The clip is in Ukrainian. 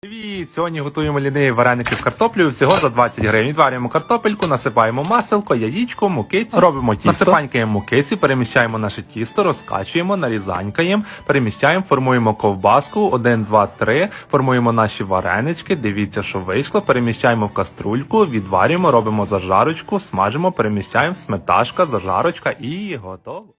Привіт! Сьогодні готуємо ліниві вареники з картоплею всього за 20 гривень. Відварюємо картопельку, насипаємо маселко, яєчко, мукицю, робимо тісто, насипанькаємо мукиці, переміщаємо наше тісто, розкачуємо, нарізанькаємо, переміщаємо, формуємо ковбаску, 1, 2, 3, формуємо наші варенички, дивіться, що вийшло, переміщаємо в каструльку, відварюємо, робимо зажарочку, смажимо, переміщаємо, сметашка, зажарочка і готово.